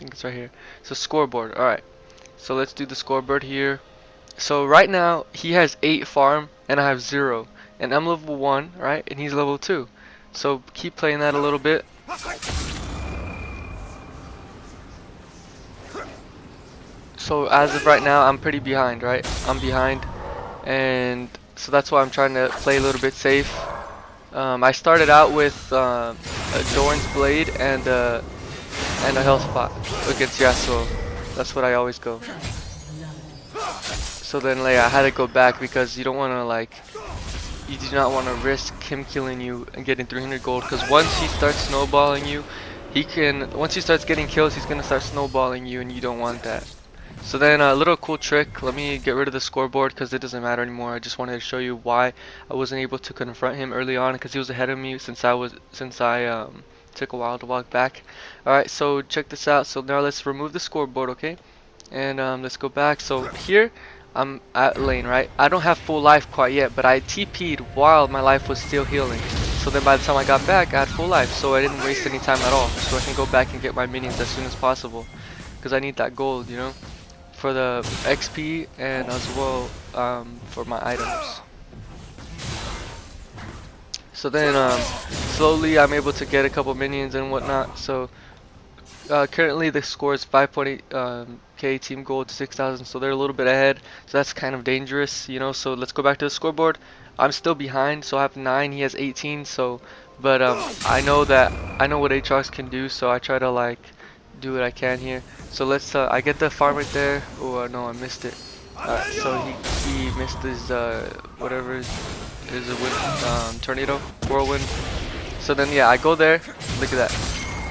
think it's right here. So scoreboard. All right. So let's do the scoreboard here. So right now he has eight farm and I have zero, and I'm level one, right? And he's level two. So keep playing that a little bit. So as of right now, I'm pretty behind, right? I'm behind, and so that's why I'm trying to play a little bit safe. Um, I started out with uh, a Doran's Blade and uh, and a health pot against Yasuo. That's what I always go. So then like I had to go back because you don't want to like you do not want to risk him killing you and getting 300 gold because once he starts snowballing you he can once he starts getting kills he's gonna start snowballing you and you don't want that so then a little cool trick let me get rid of the scoreboard because it doesn't matter anymore I just wanted to show you why I wasn't able to confront him early on because he was ahead of me since I was since I um, took a while to walk back alright so check this out so now let's remove the scoreboard okay and um, let's go back so here I'm at lane, right? I don't have full life quite yet, but I TP'd while my life was still healing. So then by the time I got back, I had full life, so I didn't waste any time at all. So I can go back and get my minions as soon as possible. Because I need that gold, you know? For the XP and as well um, for my items. So then um, slowly I'm able to get a couple minions and whatnot. So uh, currently the score is 5.8 um, team gold 6,000 so they're a little bit ahead. So that's kind of dangerous you know. So let's go back to the scoreboard. I'm still behind so I have 9 he has 18 so but um, I know that I know what Aatrox can do so I try to like do what I can here. So let's uh, I get the farm right there. Oh uh, no I missed it. Alright, so he, he missed his uh, whatever is, is a wind, um, tornado? Whirlwind? So then yeah I go there. Look at that.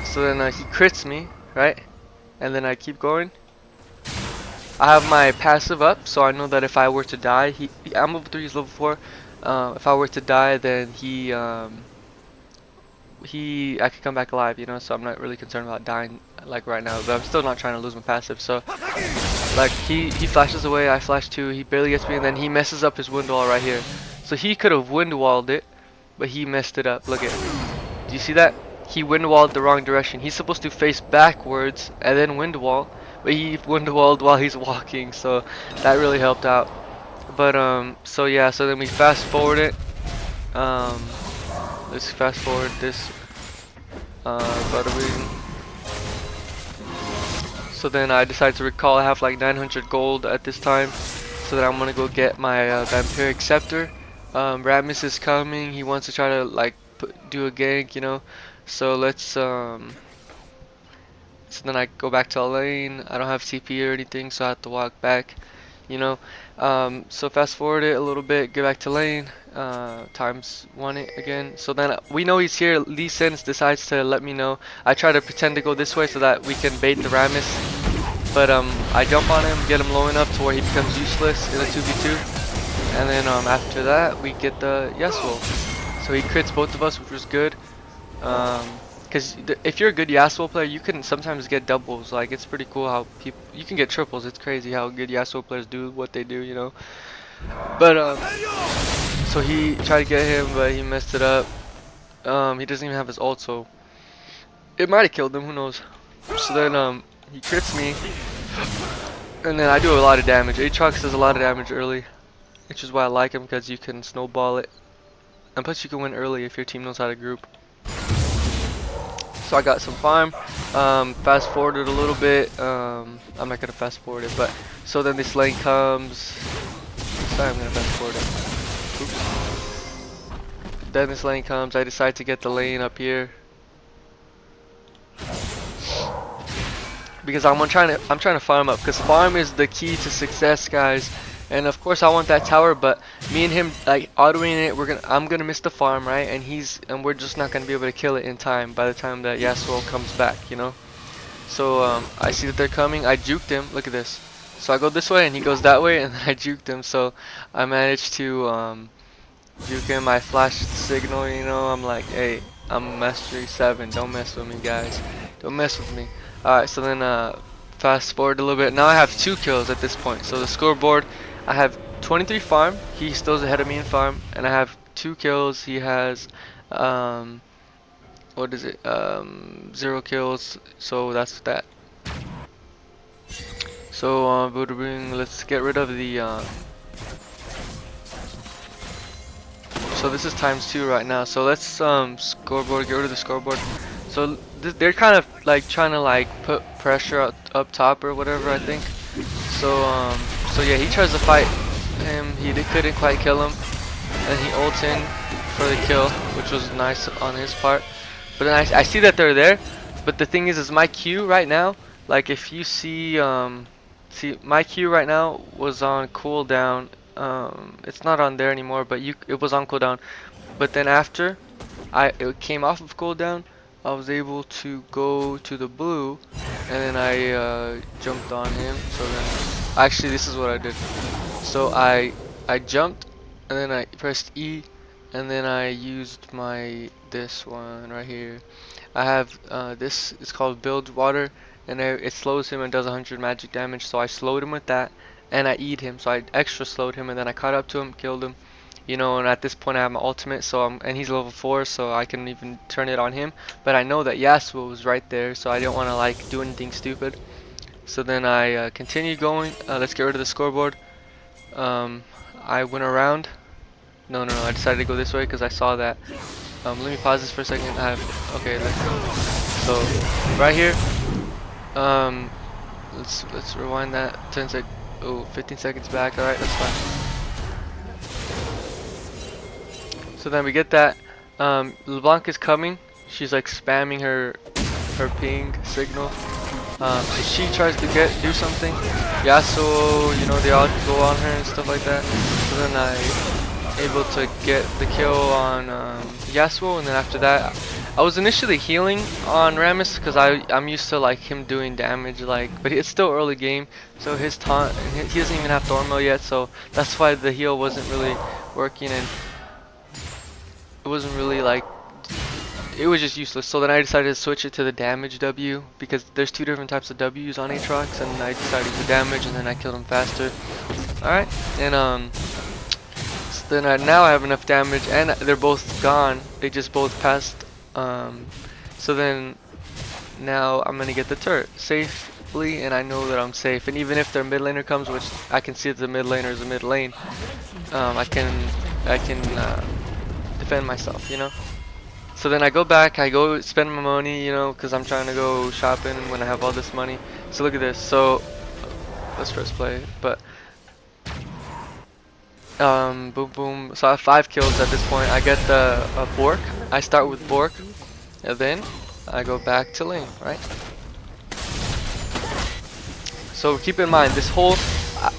So then uh, he crits me right? And then I keep going. I have my passive up, so I know that if I were to die, he, I'm level 3, he's level 4. Uh, if I were to die, then he, um, he, I could come back alive, you know, so I'm not really concerned about dying, like, right now, but I'm still not trying to lose my passive, so, like, he, he flashes away, I flash too, he barely gets me, and then he messes up his wind wall right here. So he could have wind walled it, but he messed it up, look at it. Do you see that? He wind walled the wrong direction. He's supposed to face backwards, and then wind wall, but he windwalled while he's walking so that really helped out but um so yeah so then we fast forward it um let's fast forward this uh so then I decided to recall I have like 900 gold at this time so that I'm gonna go get my uh, vampiric scepter um, Rammus is coming. He wants to try to like put, do a gank you know? So let's um so then I go back to lane I don't have TP or anything so I have to walk back you know? Um, so fast forward it a little bit get back to lane. Uh, times one it again. So then we know he's here. Lee Sin decides to let me know. I try to pretend to go this way so that we can bait the Rammus but um, I jump on him get him low enough to where he becomes useless in a 2v2 and then um, after that we get the yes Yasuo so he crits both of us which was good um, because if you're a good Yasuo player, you can sometimes get doubles. Like it's pretty cool how people you can get triples. It's crazy how good Yasuo players do what they do, you know. But um, so he tried to get him, but he messed it up. Um, he doesn't even have his ult, so it might have killed him. Who knows? So then um, he crits me, and then I do a lot of damage. Aatrox does a lot of damage early, which is why I like him because you can snowball it, and plus you can win early if your team knows how to group. So I got some farm um, fast forwarded a little bit um, I'm not gonna fast forward it but so then this lane comes sorry I'm gonna fast forward it. Oops. then this lane comes I decide to get the lane up here. Because I'm trying to I'm trying to farm up because farm is the key to success guys and of course I want that tower, but me and him like autoing it, we're gonna I'm gonna miss the farm, right? And he's and we're just not gonna be able to kill it in time by the time that Yasuo comes back, you know? So um, I see that they're coming, I juked him, look at this. So I go this way and he goes that way and I juked him, so I managed to um, juke him, I flashed signal, you know, I'm like, hey, I'm mastery 7, don't mess with me guys, don't mess with me. Alright, so then uh, fast forward a little bit, now I have two kills at this point, so the scoreboard I have 23 farm. He still is ahead of me in farm, and I have two kills. He has um, what is it? Um, zero kills. So that's that. So uh, Buddha let's get rid of the. Uh, so this is times two right now. So let's um scoreboard, get rid of the scoreboard. So th they're kind of like trying to like put pressure up, up top or whatever I think. So um so yeah he tries to fight him. He couldn't quite kill him, and he ults in for the kill, which was nice on his part. But then I, I see that they're there. But the thing is, is my Q right now. Like if you see um See, my Q right now was on cooldown. Um, it's not on there anymore, but you it was on cooldown. But then after I it came off of cooldown, I was able to go to the blue, and then I uh, jumped on him. So then, actually, this is what I did. So I I jumped, and then I pressed E, and then I used my this one right here. I have uh, this. It's called Bilgewater and it slows him and does 100 magic damage so I slowed him with that and I eat him so I extra slowed him and then I caught up to him killed him you know and at this point I have my ultimate so I'm and he's level 4 so I can even turn it on him but I know that Yasuo was right there so I didn't want to like do anything stupid so then I uh, continued going uh, let's get rid of the scoreboard um, I went around no no no I decided to go this way because I saw that um, let me pause this for a second I have okay let's go so right here um, let's let's rewind that 10 sec. Oh, 15 seconds back. All right, that's fine. So then we get that. Um, LeBlanc is coming. She's like spamming her her ping signal. Um, so she tries to get do something. Yasuo, you know, they all go on her and stuff like that. So then I able to get the kill on um, Yasuo, and then after that I was initially healing on Rammus because I I'm used to like him doing damage like but it's still early game so his taunt he doesn't even have Thornmail yet so that's why the heal wasn't really working and it wasn't really like it was just useless. So then I decided to switch it to the damage W because there's two different types of W's on Aatrox and I decided to damage and then I killed him faster. Alright and um so then I, now I have enough damage and they're both gone. They just both passed um, so then now I'm gonna get the turret safely and I know that I'm safe. And even if their mid laner comes which I can see that the mid laner is a mid lane um, I can I can uh, defend myself you know so then I go back I go spend my money you know because I'm trying to go shopping when I have all this money so look at this so let's first play but um, boom, boom. So I have five kills at this point. I get the uh, Bork. I start with Bork, and then I go back to lane, right? So keep in mind, this whole,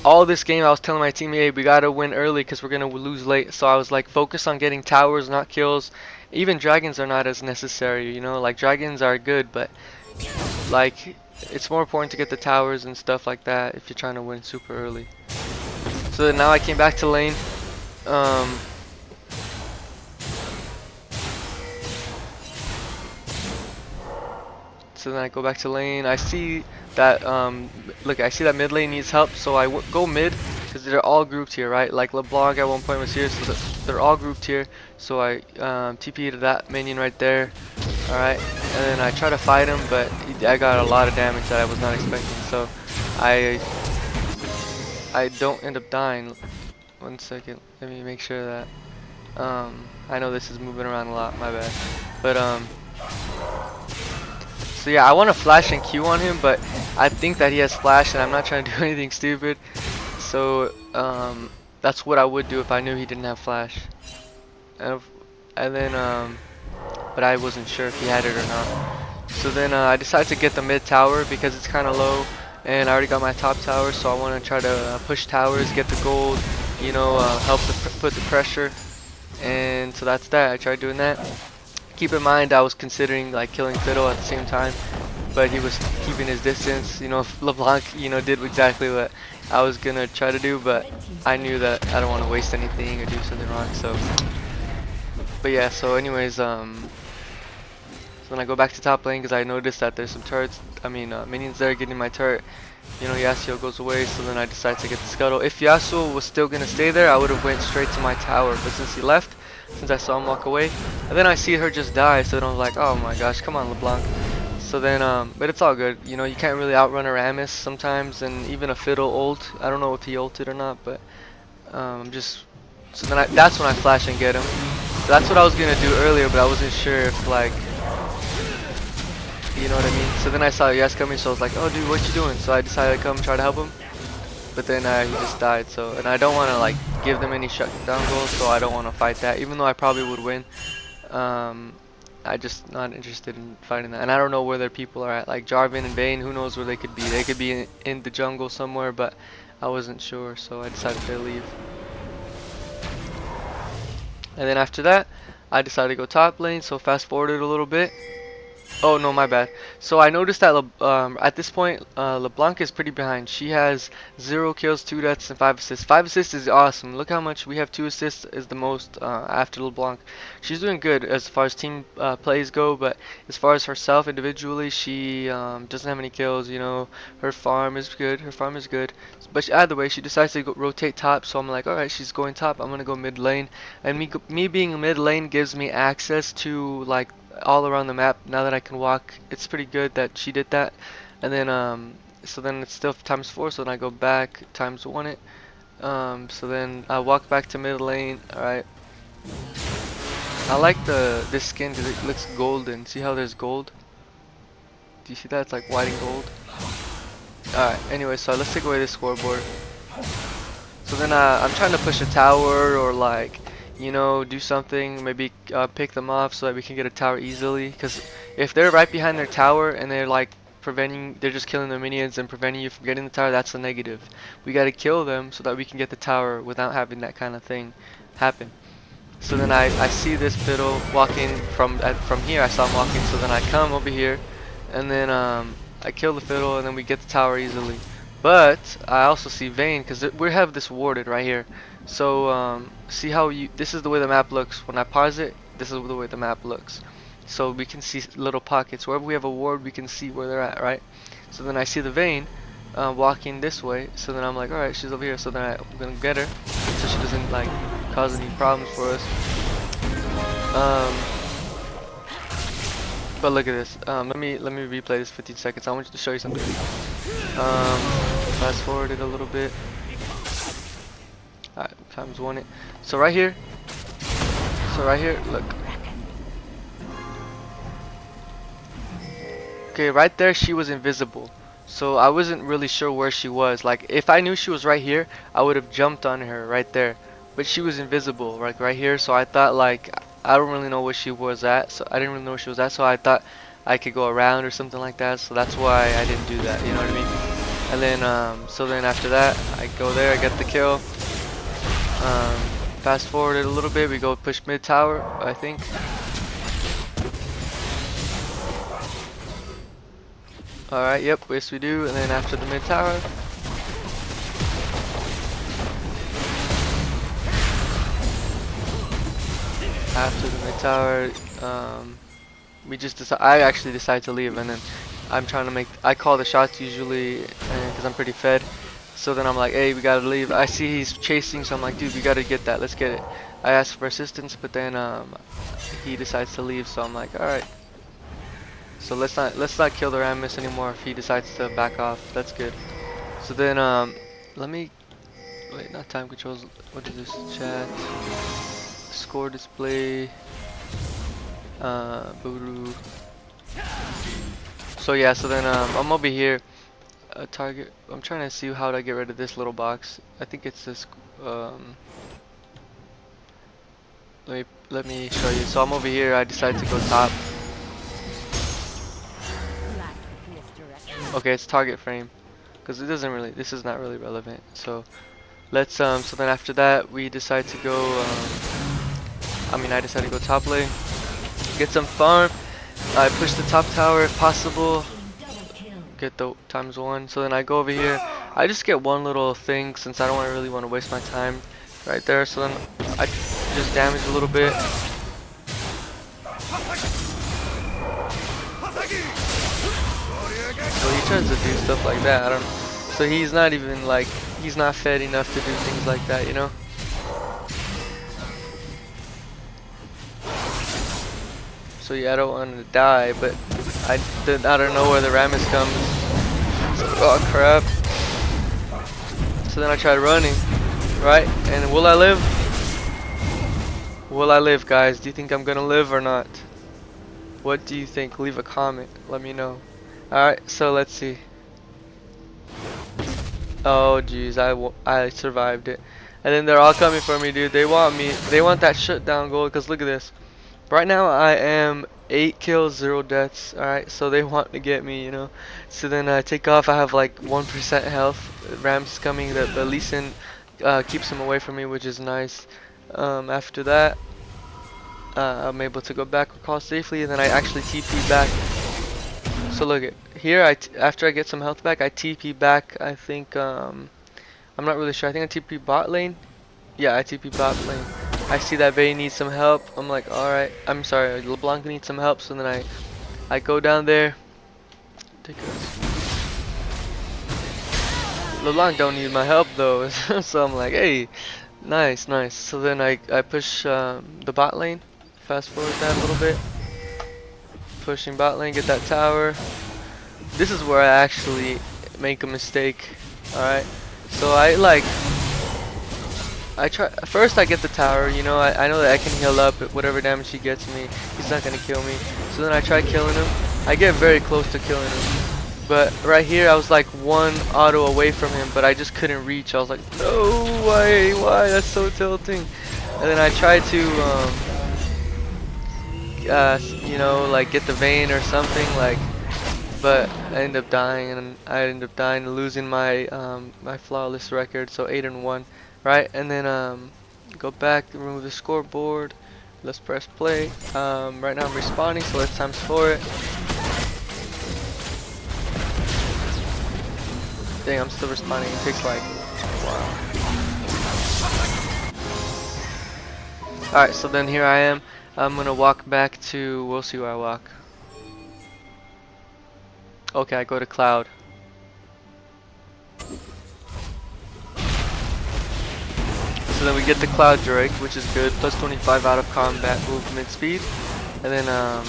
all this game, I was telling my team, hey, we gotta win early because we're gonna lose late. So I was like, focus on getting towers, not kills. Even dragons are not as necessary, you know. Like dragons are good, but like it's more important to get the towers and stuff like that if you're trying to win super early. So now I came back to lane. Um, so then I go back to lane. I see that um, look, I see that mid lane needs help, so I go mid because they're all grouped here, right? Like LeBlanc at one point was here, so they're all grouped here. So I um, TP to that minion right there. All right, and then I try to fight him, but I got a lot of damage that I was not expecting. So I I don't end up dying. One second, let me make sure that. Um, I know this is moving around a lot, my bad. But um, so yeah, I want to flash and Q on him, but I think that he has flash, and I'm not trying to do anything stupid. So um, that's what I would do if I knew he didn't have flash. And, and then um, but I wasn't sure if he had it or not. So then uh, I decided to get the mid tower because it's kind of low and I already got my top tower so I want to try to uh, push towers get the gold you know uh, help the put the pressure and so that's that I tried doing that keep in mind I was considering like killing Fiddle at the same time but he was keeping his distance you know LeBlanc you know did exactly what I was gonna try to do but I knew that I don't want to waste anything or do something wrong so but yeah so anyways um so then I go back to top lane because I noticed that there's some turrets, I mean uh, minions there getting my turret. You know, Yasuo goes away, so then I decide to get the scuttle. If Yasuo was still to stay there, I would have went straight to my tower. But since he left, since I saw him walk away, and then I see her just die, so then I was like, oh my gosh, come on LeBlanc. So then, um, but it's all good. You know, you can't really outrun a Rammus sometimes, and even a Fiddle ult. I don't know if he ulted or not, but um, just so then I, that's when I flash and get him. So that's what I was gonna do earlier, but I wasn't sure if like, you know what I mean. So then I saw Yes coming, so I was like, oh dude, what you doing? So I decided to come try to help him, but then uh, he just died. So and I don't want to like give them any shutdown goals, so I don't want to fight that, even though I probably would win. Um, I just not interested in fighting that. And I don't know where their people are at. Like Jarvan and Vayne, who knows where they could be. They could be in, in the jungle somewhere, but I wasn't sure, so I decided to leave. And then after that, I decided to go top lane, so fast forwarded a little bit. Oh no, my bad. So I noticed that Le um, at this point, uh, LeBlanc is pretty behind. She has zero kills, two deaths, and five assists. Five assists is awesome. Look how much we have. Two assists is the most uh, after LeBlanc. She's doing good as far as team uh, plays go, but as far as herself individually, she um, doesn't have any kills. You know, her farm is good. Her farm is good. But she, either way, she decides to rotate top. So I'm like, all right, she's going top. I'm gonna go mid lane, and me me being mid lane gives me access to like all around the map now that I can walk it's pretty good that she did that. And then um so then it's still times four so then I go back times one it. Um so then I walk back to mid lane alright. I like the this skin because it looks golden. See how there's gold? Do you see that? It's like white and gold. Alright anyway so let's take away this scoreboard. So then uh, I'm trying to push a tower or like you know, do something, maybe uh, pick them off so that we can get a tower easily. Because if they're right behind their tower and they're like preventing, they're just killing their minions and preventing you from getting the tower, that's a negative. We gotta kill them so that we can get the tower without having that kind of thing happen. So then I, I see this fiddle walking from uh, from here, I saw him walking, so then I come over here and then um, I kill the fiddle and then we get the tower easily. But I also see Vayne because we have this warded right here. So um, see how you this is the way the map looks. When I pause it this is the way the map looks. So we can see little pockets. Wherever we have a ward we can see where they're at right? So then I see the Vayne uh, walking this way. So then I'm like alright she's over here. So then I'm gonna get her so she doesn't like cause any problems for us. Um, but look at this. Um, let me let me replay this 15 seconds. I want you to show you something. Um, fast forward it a little bit times one it. So right here, so right here, look. Okay, right there she was invisible. So I wasn't really sure where she was. Like if I knew she was right here, I would have jumped on her right there. But she was invisible, like right here. So I thought like I don't really know where she was at. So I didn't really know where she was at. So I thought I could go around or something like that. So that's why I didn't do that. You know what I mean? And then um, so then after that, I go there, I get the kill. Um, fast forward it a little bit, we go push mid tower, I think. Alright, yep, yes we do, and then after the mid tower. After the mid tower, um, we just decide, I actually decide to leave, and then I'm trying to make, I call the shots usually, because I'm pretty fed. So then I'm like, hey, we gotta leave. I see he's chasing, so I'm like, dude, we gotta get that. Let's get it. I ask for assistance, but then um, he decides to leave, so I'm like, all right. So let's not let's not kill the Rammus anymore if he decides to back off. That's good. So then um, let me wait, not time controls. What is this? Chat, score display, uh, voodoo. So yeah, so then um, I'm over here a target. I'm trying to see how to get rid of this little box. I think it's this. Um, let me let me show you. So I'm over here. I decided to go top. Okay, it's target frame, because it doesn't really. This is not really relevant. So let's um. So then after that, we decide to go. Um, I mean, I decided to go top lane, get some farm. I push the top tower if possible get the times one. So then I go over here. I just get one little thing since I don't really want to waste my time right there. So then I just damage a little bit. So he tries to do stuff like that. I don't. So he's not even like he's not fed enough to do things like that, you know. So yeah, I don't want to die, but I did out of nowhere the Rammus comes. Oh crap. So then I tried running, right? And will I live? Will I live, guys? Do you think I'm gonna live or not? What do you think? Leave a comment. Let me know. Alright, so let's see. Oh jeez, I, I survived it. And then they're all coming for me, dude. They want me. They want that shutdown goal. Because look at this. Right now, I am 8 kills, 0 deaths. Alright, so they want to get me, you know. So then I take off. I have like 1% health. Rammus coming. The, the Lee Sin uh, keeps him away from me, which is nice. Um, after that, uh, I'm able to go back across safely. And then I actually TP back. So look at here. I after I get some health back, I TP back. I think. Um, I'm not really sure. I think I TP bot lane. Yeah, I TP bot lane. I see that Vayne needs some help. I'm like, alright. I'm sorry, LeBlanc needs some help. So then I, I go down there. Take LeBlanc don't need my help though. so I'm like, hey, nice, nice. So then I, I push um, the bot lane. Fast forward that a little bit. Pushing bot lane, get that tower. This is where I actually make a mistake. Alright. So I like I try first I get the tower, you know, I, I know that I can heal up whatever damage he gets me. He's not gonna kill me. So then I try killing him. I get very close to killing him. But right here I was like one auto away from him, but I just couldn't reach. I was like, no, why, why? That's so tilting. And then I tried to, um, uh, you know, like get the Vayne or something, like but I end up dying and I end up dying losing my um, my flawless record so 8 and 1 right? And then um, go back remove the scoreboard. Let's press play. Um, right now I'm respawning so let's times for it. Dang I'm still respawning. It takes like wow alright so then here I am. I'm gonna walk back to we'll see where I walk. Okay, I go to cloud. So then we get the cloud drake, which is good, plus 25 out of combat movement speed. And then um,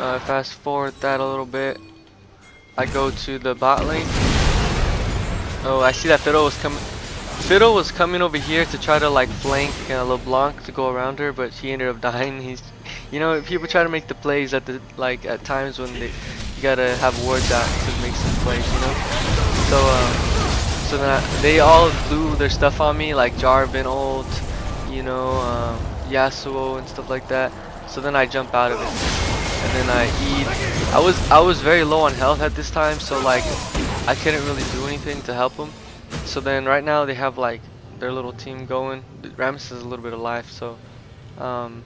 uh, fast forward that a little bit. I go to the bot lane. Oh, I see that Fiddle was coming. Fiddle was coming over here to try to like flank uh, LeBlanc to go around her, but she ended up dying. He's you know, people try to make the plays at the like at times when they you gotta have wards out to make some plays, you know. So um, then I, they all blew their stuff on me, like Jarvan ult, you know, um, Yasuo and stuff like that. So then I jump out of it, and then I eat. I was I was very low on health at this time, so like I couldn't really do anything to help them. So then right now they have like their little team going. Rammus is a little bit alive, so. Um,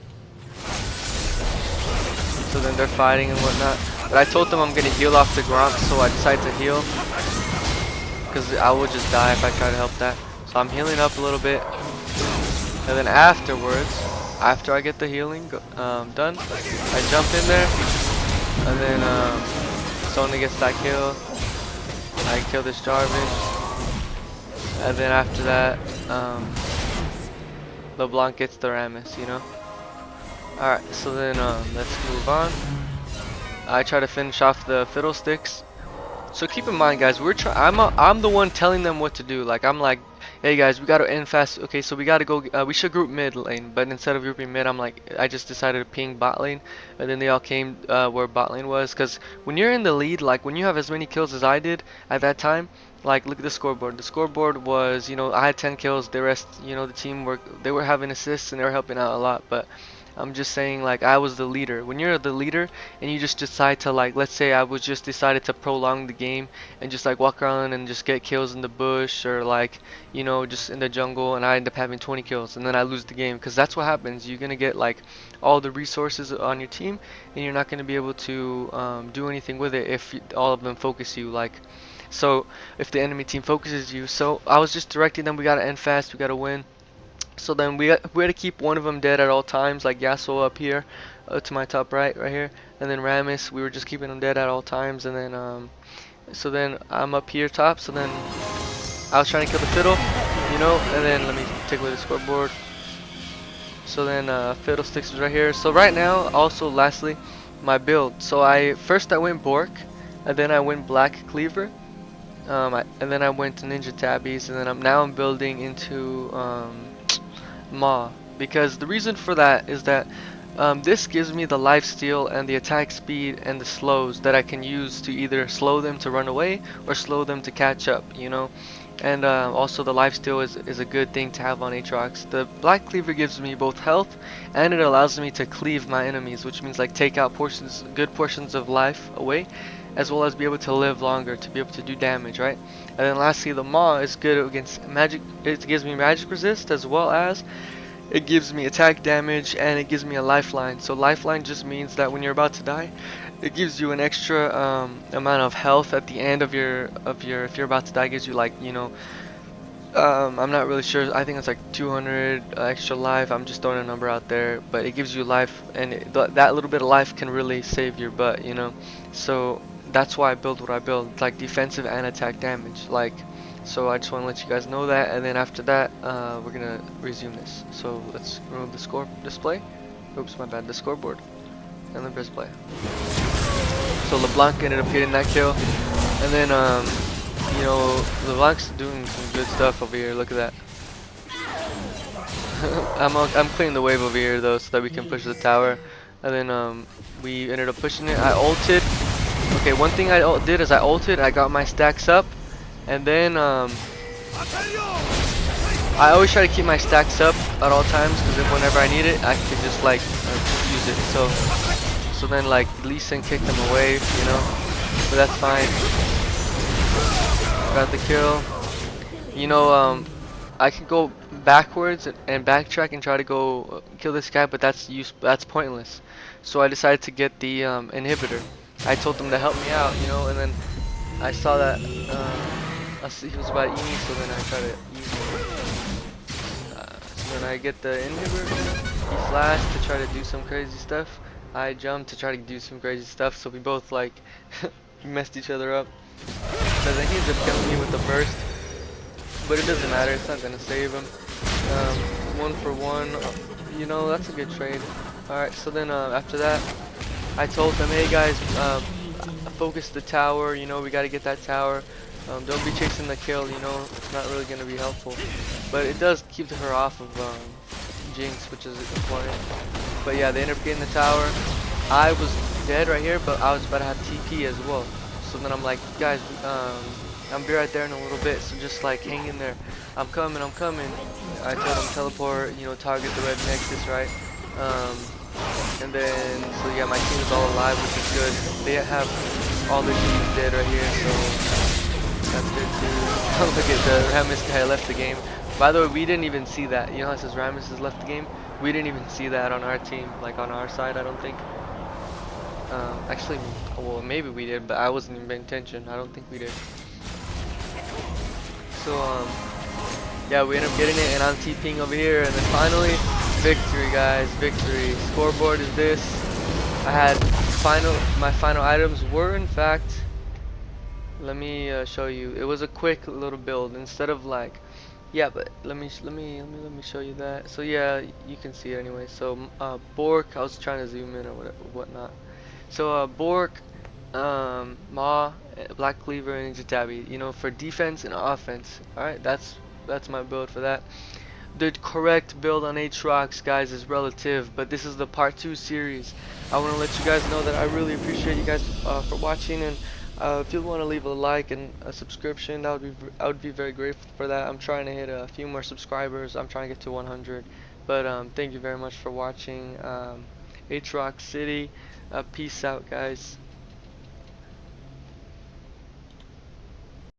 so then they're fighting and whatnot. But I told them I'm gonna heal off the Gromp, so I decided to heal. Because I would just die if I try to help that. So I'm healing up a little bit. And then afterwards, after I get the healing um, done, I jump in there. And then um, Sony gets that kill. I kill this Jarvan. And then after that, um, LeBlanc gets the Rammus, you know? Alright, so then um, let's move on. I try to finish off the fiddlesticks. So keep in mind, guys, we're trying. I'm a, I'm the one telling them what to do. Like I'm like, hey guys, we gotta end fast. Okay, so we gotta go. Uh, we should group mid lane, but instead of grouping mid, I'm like, I just decided to ping bot lane, and then they all came uh, where bot lane was. Cause when you're in the lead, like when you have as many kills as I did at that time, like look at the scoreboard. The scoreboard was, you know, I had 10 kills. The rest, you know, the team were they were having assists and they were helping out a lot, but I'm just saying like I was the leader. When you're the leader and you just decide to like let's say I was just decided to prolong the game and just like walk around and just get kills in the bush or like you know just in the jungle and I end up having 20 kills and then I lose the game. Because that's what happens. You're gonna get like all the resources on your team and you're not gonna be able to um, do anything with it if all of them focus you like so if the enemy team focuses you. So I was just directing them. We gotta end fast. We gotta win so then we we had to keep one of them dead at all times, like Yasuo up here, uh, to my top right, right here, and then Rammus. We were just keeping them dead at all times, and then um, so then I'm up here top. So then I was trying to kill the fiddle, you know, and then let me take away the scoreboard. So then uh, fiddlesticks is right here. So right now, also lastly, my build. So I first I went Bork, and then I went Black Cleaver, um, I, and then I went to Ninja Tabis, and then I'm now I'm building into um, Maw because the reason for that is that um, this gives me the life steal and the attack speed and the slows that I can use to either slow them to run away or slow them to catch up, you know. And uh, also the life steal is, is a good thing to have on Aatrox. The Black Cleaver gives me both health and it allows me to cleave my enemies, which means like take out portions, good portions of life away, as well as be able to live longer, to be able to do damage, right? And then lastly, the Maw is good against magic, it gives me magic resist as well as it gives me attack damage and it gives me a lifeline so lifeline just means that when you're about to die it gives you an extra um, amount of health at the end of your of your if you're about to die gives you like you know um, I'm not really sure I think it's like 200 uh, extra life I'm just throwing a number out there but it gives you life and it, th that little bit of life can really save your butt you know so that's why I build what I build like defensive and attack damage like so I just want to let you guys know that, and then after that, uh, we're gonna resume this. So let's remove the score display. Oops, my bad. The scoreboard, and then press play. So LeBlanc ended up getting that kill, and then um, you know LeBlanc's doing some good stuff over here. Look at that. I'm I'm clearing the wave over here though, so that we can push the tower, and then um, we ended up pushing it. I ulted. Okay, one thing I did is I ulted. I got my stacks up. And then um, I always try to keep my stacks up at all times because whenever I need it, I can just like uh, use it. So, so then like Lee Sin kicked them away, you know, but that's fine. Got the kill. You know, um, I can go backwards and backtrack and try to go uh, kill this guy, but that's use that's pointless. So I decided to get the um, inhibitor. I told them to help me out, you know, and then I saw that. Uh, he was about to eat me, so then I try to eat him. Uh, so then I get the inhibitor, he flashed to try to do some crazy stuff. I jumped to try to do some crazy stuff, so we both like messed each other up. But then he ends up killing me with the burst. But it doesn't matter, it's not gonna save him. Um, one for one, you know, that's a good trade. Alright, so then uh, after that, I told them, hey guys, um, focus the tower, you know, we gotta get that tower. Um, don't be chasing the kill, you know, it's not really going to be helpful. But it does keep her off of um, Jinx, which is important. But yeah, they end up getting the tower. I was dead right here, but I was about to have TP as well. So then I'm like, guys, um, I'll be right there in a little bit, so just like hang in there. I'm coming, I'm coming. I told them teleport, you know, target the red nexus, right? Um, and then, so yeah, my team is all alive, which is good. They have all their teams dead right here, so that's good too. Look at the Rammus guy left the game. By the way, we didn't even see that. You know how it says Rammus has left the game? We didn't even see that on our team, like on our side, I don't think. Um, actually, well, maybe we did, but I wasn't even paying attention. I don't think we did. So, um, yeah, we end up getting it, and I'm TPing over here, and then finally, victory, guys, victory. Scoreboard is this. I had final, my final items were, in fact, let me uh, show you. It was a quick little build instead of like yeah but let me let me let me let me show you that. So yeah you can see it anyway. So uh, Bork I was trying to zoom in or whatever whatnot. So uh, Bork um, Maw eh, Black Cleaver and Ninja Tabi you know for defense and offense. Alright that's that's my build for that the correct build on Aatrox guys is relative but this is the part 2 series I want to let you guys know that I really appreciate you guys uh, for watching and uh, if you want to leave a like and a subscription, that would be I would be very grateful for that. I'm trying to hit a few more subscribers. I'm trying to get to 100. But um, thank you very much for watching. Um, Aatrox City. Uh, peace out, guys.